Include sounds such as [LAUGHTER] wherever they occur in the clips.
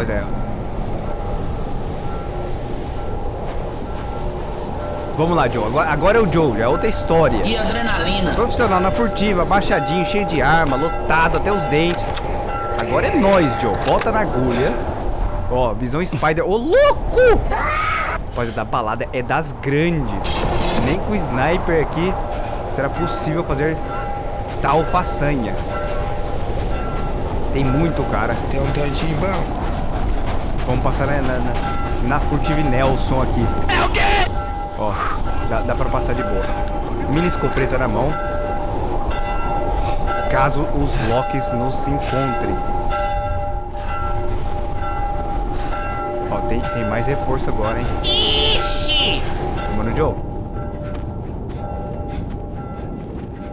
rapaziada. Vamos lá, Joe. Agora, agora é o Joe, já é outra história. E adrenalina. Profissional na furtiva, baixadinho, cheio de arma, lotado até os dentes. Agora é nós, Joe. Bota na agulha. Ó, visão Spider. Ô, louco! Rapaziada, da balada é das grandes. Nem com o sniper aqui será possível fazer tal façanha. Tem muito, cara. Tem um tantinho bom. Vamos passar na, na, na, na Furtive Nelson aqui. É o quê? Ó, dá, dá pra passar de boa. Mini escopeta na mão. Caso os Locks nos encontrem. Ó, tem, tem mais reforço agora, hein? Ixi! Mano Joe.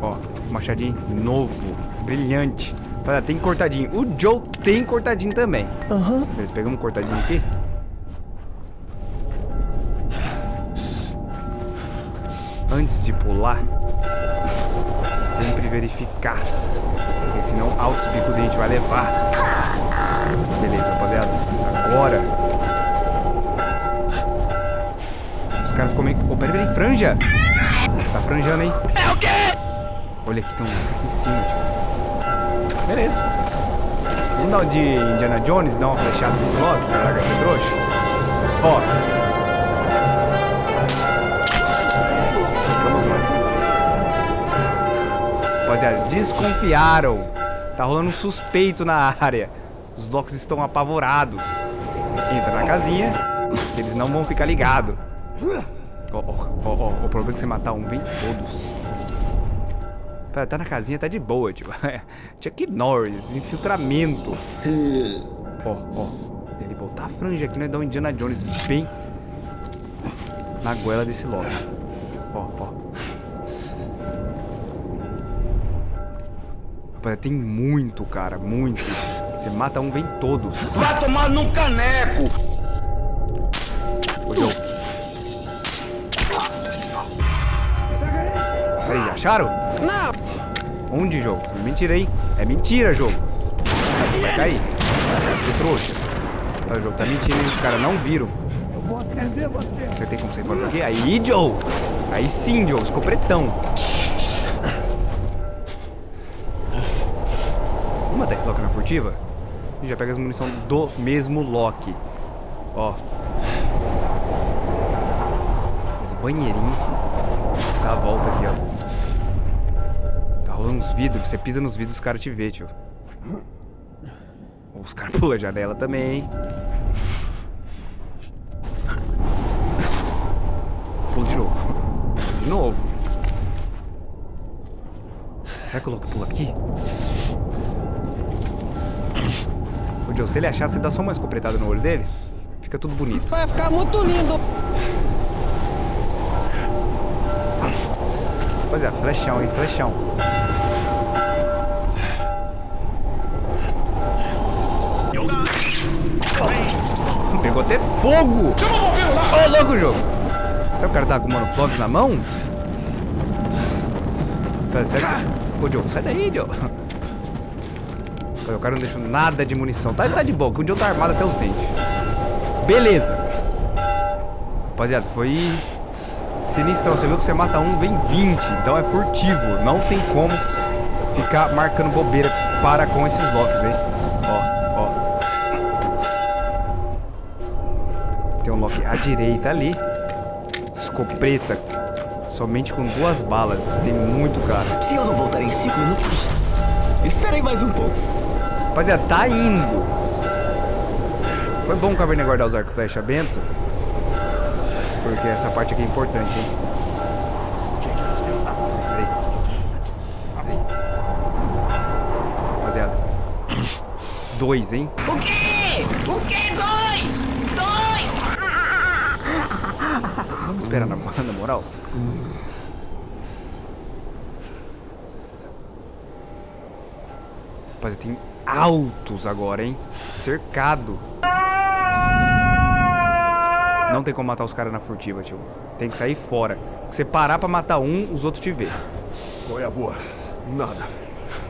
Ó, machadinho novo, brilhante. Olha, tem cortadinho. O Joe tem cortadinho também. Aham. Beleza, pegamos um cortadinho aqui. Antes de pular, sempre verificar. Porque senão altos bicos a gente vai levar. Beleza, rapaziada. Agora. Os caras ficam meio... Oh, peraí, peraí, franja! Tá franjando, hein? É o quê? Olha aqui, tem um aqui em cima, tio. Beleza. Vamos dar o de Indiana Jones, dar uma flechada nesse logo, pra largar esse trouxa? Ó. Rapaziada, desconfiaram. Tá rolando um suspeito na área. Os locks estão apavorados. Entra na casinha, eles não vão ficar ligados. Ó, ó, ó, o problema é que você matar um, vem todos. Tá, tá na casinha, tá de boa, tio. [LAUGHS] Chuck Norris, infiltramento. Ó, ó. Ele botar a franja aqui, né? Dá um Indiana Jones bem na goela desse logo. Ó, ó. Rapaz, tem muito, cara, muito. Você mata um, vem todos. Vai tomar num caneco! Ô, Joe. Já acharam? Não! Onde, jogo? Mentira, hein? É mentira, jogo. Aí você vai cair. Ser trouxa. Olha, o jogo tá mentindo, hein? Os caras não viram. Eu vou atender você. Você tem como sair fora daqui? Aí, Joe! Aí sim, Joe. Escopretão. Vamos matar esse Loki na furtiva? E já pega as munição do mesmo Loki. Ó. Faz o banheirinho. Dá a volta aqui, ó. Rolando uns vidros. Você pisa nos vidros, os caras te vê, tio. Os caras [LAUGHS] pulam a janela também, hein? Pula de novo. [LAUGHS] De novo. Será que o louco pula aqui? Ô, Joe, se ele achar, você dá só uma escopretada no olho dele, fica tudo bonito. Vai ficar muito lindo! Rapaziada, flechão, hein? Flechão. Pegou até fogo! Ô, louco, jogo! Será que o cara tá com o monoflogs na mão? Sério que você... Ô, Joe, sai daí, Joe. O cara não deixou nada de munição. Tá, tá de boa, que o Joe tá armado até os dentes. Beleza. Rapaziada, foi sinistrão. Você viu que você mata um, vem 20. Então é furtivo. Não tem como ficar marcando bobeira para com esses locks, hein? Ó, ó. Tem um lock à direita ali. Escopeta. Somente com duas balas. Tem muito cara. Se eu não voltar em 5 minutos, esperei mais um pouco. Rapaziada, tá indo. Foi bom o Caverna guardar os arcos flecha bento. Porque essa parte aqui é importante, hein? Peraí. Peraí. Rapaziada. Dois, hein? O quê? O quê? Dois! Dois! Vamos esperar na, na moral. Rapaziada, tem altos agora, hein? Cercado. Não tem como matar os caras na furtiva, tio. Tem que sair fora. Se você parar pra matar um, os outros te vê. Qual é a boa? Nada.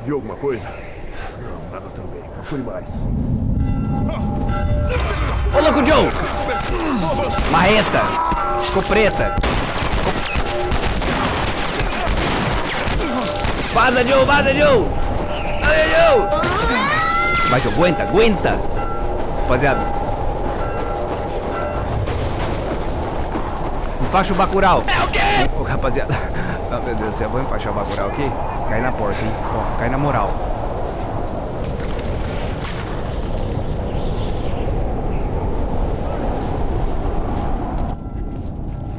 Viu alguma coisa? Não, nada também. Procure mais. com o Joe! Marreta! Escopeta! Vaza, Joe! Vaza, Joe! Vai, Joe! Vai, Joe, aguenta, aguenta! Rapaziada. Enfaixa o Bacurau. É o quê? Ô, rapaziada. [LAUGHS] Ah, meu Deus do céu, vou enfaixar o Bacurau aqui. Cai na porta, hein? Ó, cai na moral.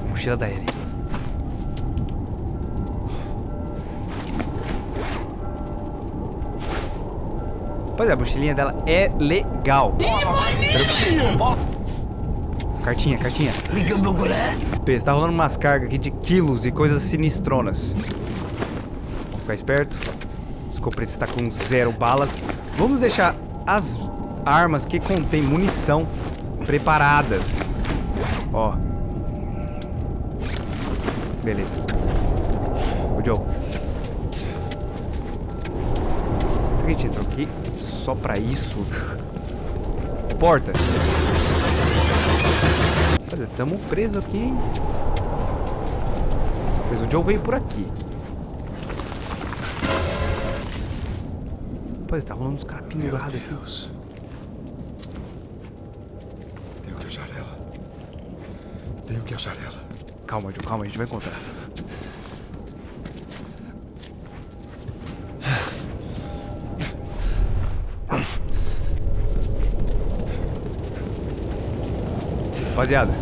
Mochila da Ellie. Pois é, a mochilinha dela é legal. Cartinha, cartinha. P, tá rolando umas cargas aqui de quilos e coisas sinistronas. Vamos ficar esperto. O escopeta está com zero balas. Vamos deixar as armas que contêm munição preparadas. Ó. Beleza. O Joe. Será que a gente entrou aqui só pra isso? Porta. Mas estamos presos aqui, hein? Mas o Joe veio por aqui. Pois tá rolando uns caras pendurados aqui. Deus. Tenho que achar ela. Tenho que achar ela. Calma, Joe, calma, a gente vai encontrar. Rapaziada.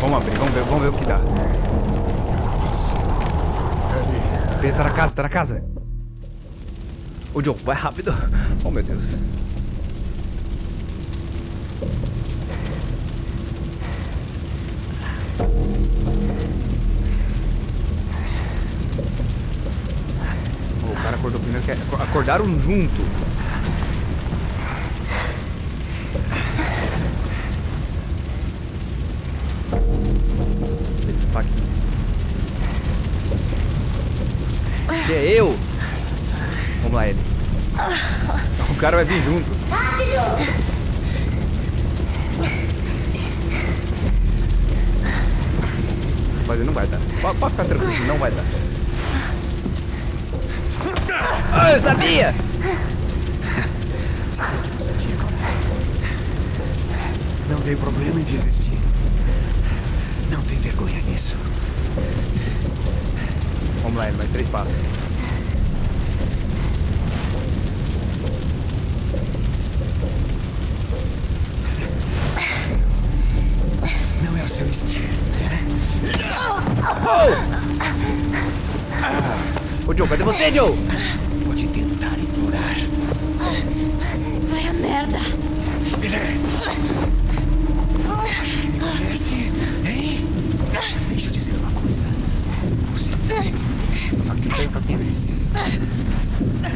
Vamos abrir, vamos ver, vamos ver o que dá. Nossa. Beleza, tá na casa, tá na casa. Ô, Joe, vai rápido. Oh, meu Deus. O cara acordou primeiro que acor- acordaram junto. Que é eu? Vamos lá, ele. O cara vai vir junto. Mas ele não vai dar. Pode, pode ficar tranquilo, não vai dar. Ah, eu sabia! Sabia que você tinha coragem. Não tem problema em desistir. Não tem vergonha nisso. Vamos lá, ele mais três passos. Não é o seu estilo, né? Ô, Joe, cadê você, Joe? Pode tentar implorar. Vai a merda. Tem.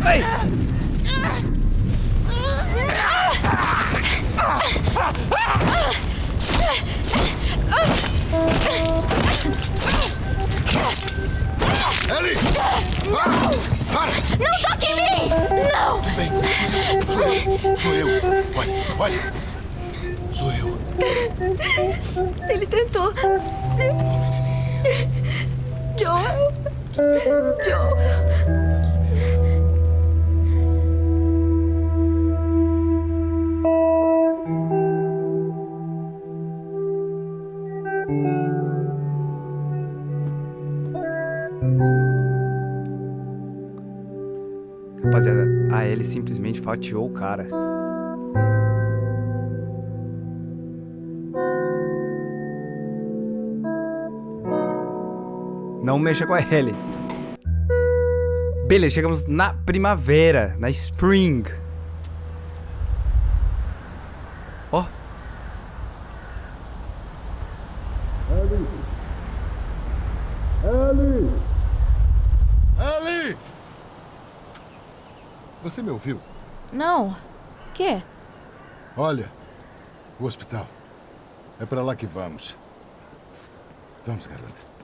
Ai! Ellie! Para! Para! Não toque em mim! Não! Bem, sou eu. Sou eu. Olha, olha. Sou eu. Ele tentou. Joel. Rapaziada, a Ellie simplesmente fatiou o cara. Não mexa com a Ellie. Beleza, chegamos na primavera, na spring. Ó. Ellie! Você me ouviu? Não. Quê? Olha, o hospital. É pra lá que vamos. Vamos, garota.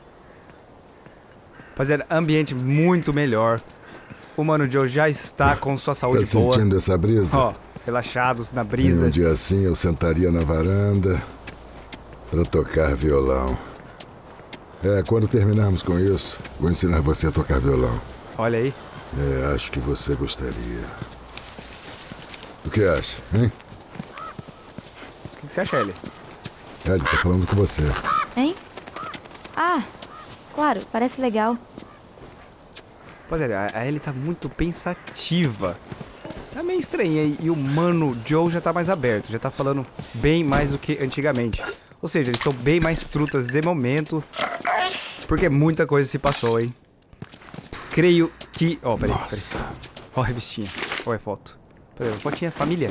Rapaziada, ambiente muito melhor. O Mano Joe já está com sua Tá saúde boa. sentindo essa brisa? Ó, relaxados na Em brisa. um dia assim eu sentaria na varanda para tocar violão. É, quando terminarmos com isso, vou ensinar você a tocar violão. Olha aí. É, acho que você gostaria. O que acha, hein? O que que você acha, Ellie? Ele tá falando com você. Hein? Ah, claro, parece legal. Rapaziada, a a Ellie tá muito pensativa. Tá meio estranha. E e o mano Joe já tá mais aberto. Já tá falando bem mais do que antigamente. Ou seja, eles estão bem mais trutas de momento. Porque muita coisa se passou, hein? Creio que... Ó, peraí, peraí. Nossa. Ó a revistinha. Ó a foto. Peraí, fotinha família.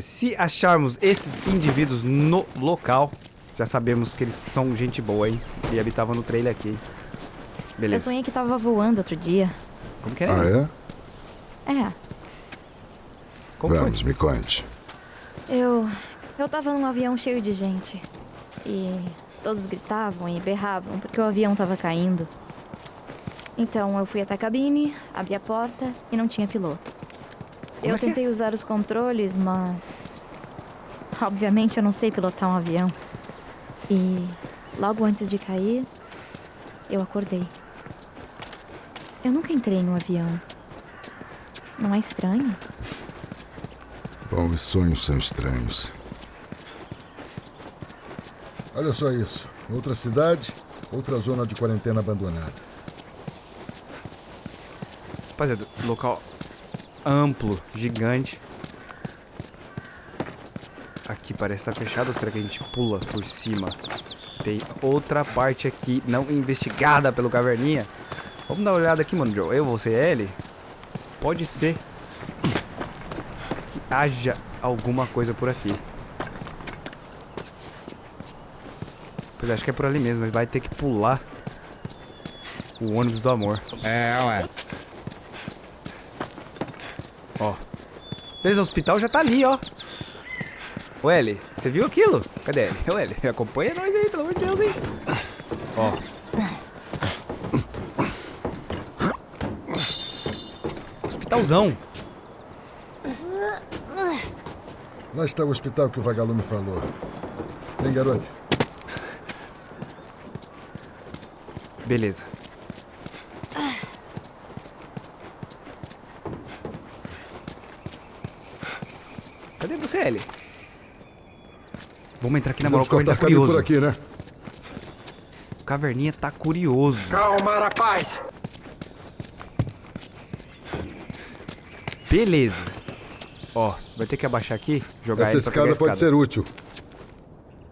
Se acharmos esses indivíduos no local, já sabemos que eles são gente boa, hein? E habitavam no trailer aqui. hein? Eu Beleza. sonhei que tava voando outro dia. Como que é? Ah, é? É, Como Vamos, foi? me conte. eu. Eu tava num avião cheio de gente. E todos gritavam e berravam porque o avião tava caindo. Então eu fui até a cabine, abri a porta e não tinha piloto. Como eu é que é? tentei usar os controles, mas. Obviamente eu não sei pilotar um avião. E logo antes de cair, eu acordei. Eu nunca entrei num avião. Não é estranho? Bom, os sonhos são estranhos. Olha só isso. Outra cidade, outra zona de quarentena abandonada. Rapaziada, local amplo, gigante. Aqui parece estar fechado, ou será que a gente pula por cima? Tem outra parte aqui não investigada pelo Caverninha. Vamos dar uma olhada aqui, mano, Joe. Eu, você e ele. Pode ser que haja alguma coisa por aqui. Pois é, acho que é por ali mesmo. Ele vai ter que pular o ônibus do amor. É, ué. Ó. Beleza, o hospital já tá ali, ó. Ô, Eli, você viu aquilo? Cadê ele? Ô, Eli, acompanha nós aí, pelo amor de Deus, hein? Ó. Hospitalzão. Lá está o hospital que o vagalume falou. Vem, garota. Beleza. Cadê você, Eli? Vamos entrar aqui na moral, o Caverninha tá curioso. por aqui, né? O Caverninha tá curioso. Calma, rapaz! Beleza. Ó, vai ter que abaixar aqui, jogar Essa ele pra pegar a escada pode escada. ser útil.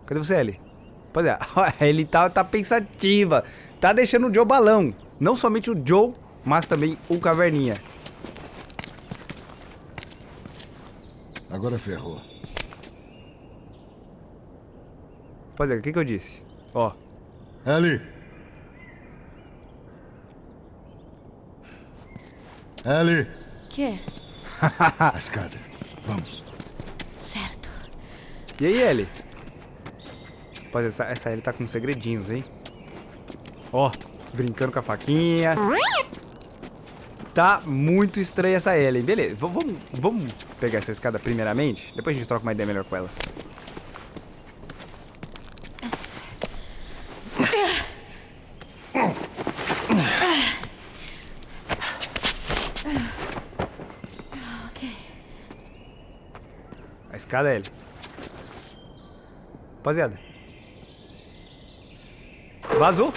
Cadê você, Eli? Rapaziada, ó, ele tá, tá pensativa. Tá deixando o Joe balão. Não somente o Joe, mas também o Caverninha. Agora ferrou. Rapaziada, o que que eu disse? Ó, Ellie! Ellie! Quê? A escada. Vamos. Certo. e aí, Eli? Rapaziada, essa, essa Ellie tá com segredinhos, hein? Ó, brincando com a faquinha. Tá muito estranha essa Ellie. Beleza, v- vamos, vamos pegar essa escada primeiramente. Depois a gente troca uma ideia melhor com ela. A escada, Ellie. Rapaziada. Vazou.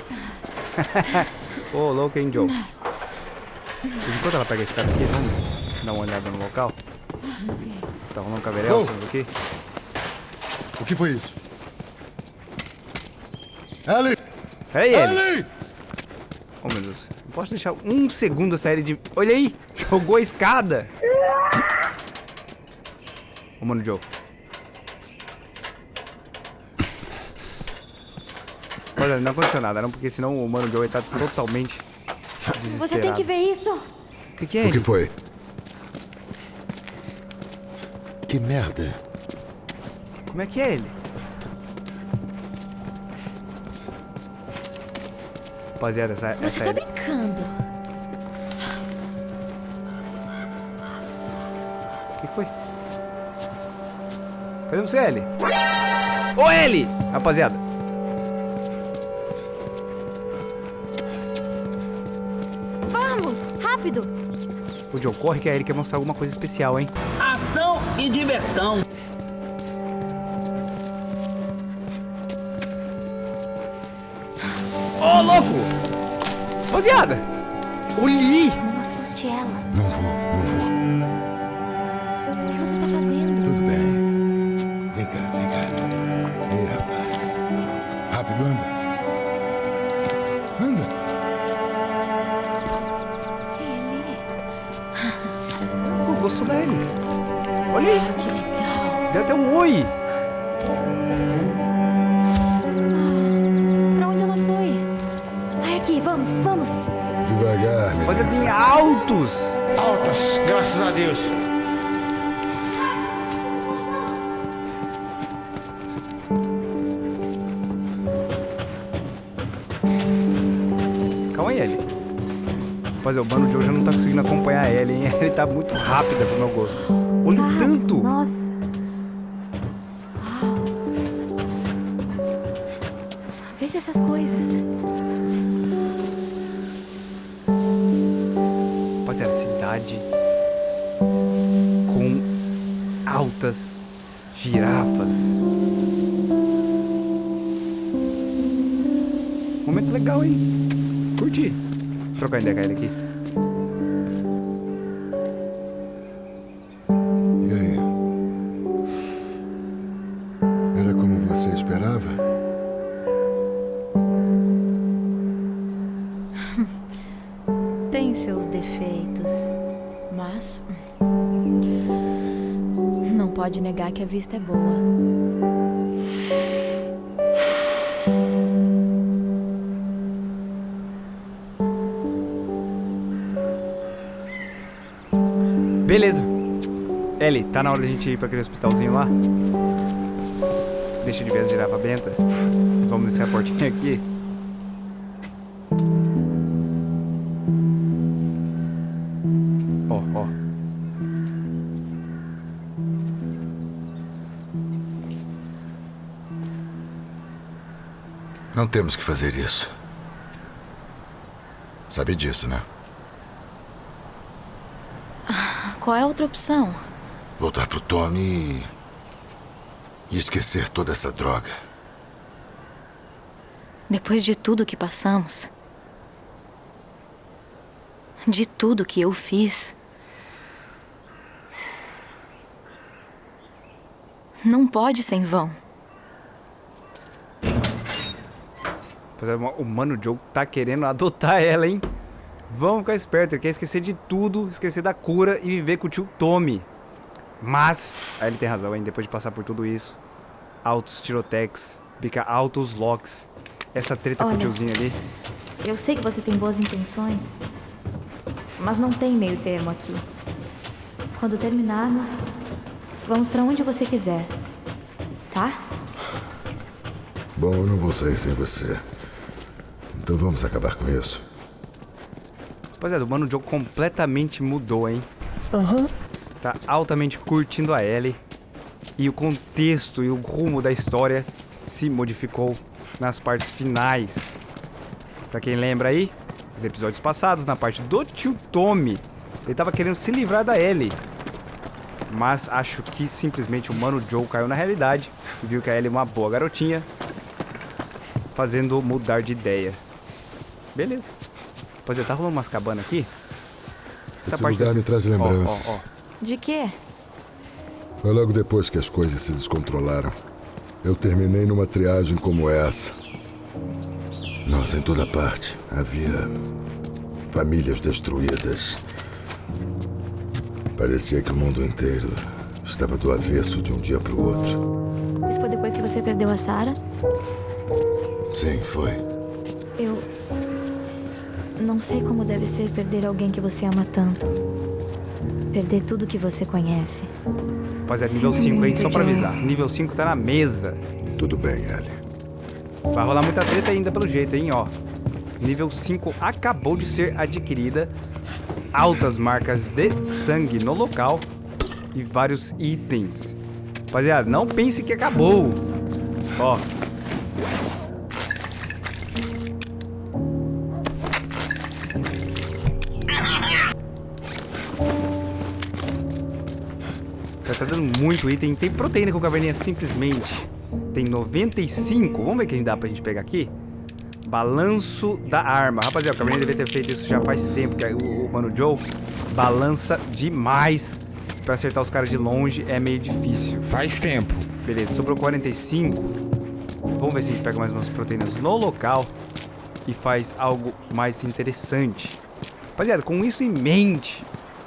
[LAUGHS] Ô, louco, hein, Joe. Mas enquanto ela pega a escada aqui, vamos dar uma olhada no local. Tá rolando caverel, Oh. sabe o que foi isso? Ellie! Ei, ele! Ellie! Oh, meu Deus. Não posso deixar um segundo essa série de... Olha aí! Jogou a escada! Ô, mano, Joe. Olha, não aconteceu nada, não, porque senão o Mano Joe tá totalmente desesperado. Você tem que ver isso. O que, que é O que ele? foi? Que merda. Como é que é ele? Rapaziada, essa, Você essa tá Ellie- brincando. que foi? Cadê você, Ellie? Ô, Ellie! Rapaziada. Vamos, rápido. O Joe corre que a Ellie quer mostrar alguma coisa especial, hein? Ação e diversão. Ô, louco! Rapaziada! Olhe! Não assuste ela. Não vou, Calma aí, Ellie. Rapaziada, o Mano Joe já não tá conseguindo acompanhar a Ellie, hein? [LAUGHS] Ele tá muito rápida pro meu gosto. Olha o tanto! Nossa. Veja essas coisas. Legal, hein? Curti. Vou trocar ideia com ele aqui. E aí? Era como você esperava? [LAUGHS] Tem seus defeitos, mas. Não pode negar que a vista é boa. Beleza. Ellie, tá na hora de a gente ir pra aquele hospitalzinho lá? Deixa de ver as girafas benta. Vamos descer a portinha aqui. Ó, ó. Não temos que fazer isso. Sabe disso, né? Qual é a outra opção? Voltar pro Tommy e... e esquecer toda essa droga. Depois de tudo que passamos, de tudo que eu fiz, não pode ser em vão. Rapaziada, O Mano Joe tá querendo adotar ela, hein? Vamos ficar esperto, ele quer esquecer de tudo, esquecer da cura e viver com o tio Tommy. Mas, aí ele tem razão, hein? Depois de passar por tudo isso, altos tirotex, pica altos locks, essa treta com o Olha. tiozinho ali. Eu sei que você tem boas intenções, mas não tem meio termo aqui. Quando terminarmos, vamos pra onde você quiser, tá? Bom, eu não vou sair sem você. Então vamos acabar com isso. Rapaziada, o Mano Joe completamente mudou, hein? Aham. Tá altamente curtindo a Ellie. E o contexto e o rumo da história se modificou nas partes finais. Pra quem lembra aí, os episódios passados, na parte do tio Tommy, ele tava querendo se livrar da Ellie. Mas acho que simplesmente o Mano Joe caiu na realidade e viu que a Ellie é uma boa garotinha, fazendo mudar de ideia. Beleza. Pois é, tá rolando umas cabanas aqui? Esse lugar me traz Ó, ó, lembranças. ó. De quê? Foi logo depois que as coisas se descontrolaram. Eu terminei numa triagem como essa. Nossa, em toda parte havia famílias destruídas. Parecia que o mundo inteiro estava do avesso de um dia para o outro. Isso foi depois que você perdeu a Sarah? Sim, foi. Eu. Não sei como deve ser perder alguém que você ama tanto. Perder tudo que você conhece. Rapaziada, nível Sinto 5, hein? Só pra avisar. Nível 5 tá na mesa. Tudo bem, Ellie. Vai rolar muita treta ainda pelo jeito, hein? Ó. Nível 5 acabou de ser adquirida. Altas marcas de sangue no local. e vários itens. Rapaziada, não pense que acabou. Ó. Tá dando muito item. Tem proteína com caverninha simplesmente. Tem 95. Vamos ver o que dá pra gente pegar aqui. Balanço da arma. Rapaziada, o caverninha deveria ter feito isso já faz tempo. Que o, o Mano Joe balança demais. Pra acertar os caras de longe é meio difícil. Faz tempo. Beleza, sobrou 45. Vamos ver se a gente pega mais umas proteínas no local e faz algo mais interessante. Rapaziada, com isso em mente,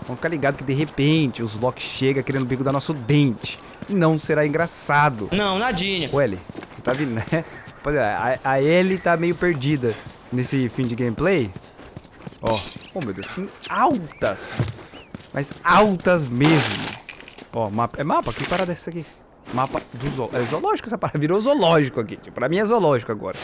vamos ficar ligado que de repente os Loki chega querendo bico dar nosso dente. Não será engraçado. Não, nadinha. Ô, Ellie, você tá vindo, né? Rapaziada, a, a Ellie tá meio perdida nesse fim de gameplay. Ó, oh meu Deus, altas. Mas altas mesmo. Ó, mapa. É mapa? Que parada é essa aqui? Mapa do zoológico. É zoológico essa parada. Virou zoológico aqui. Tipo, pra mim é zoológico agora.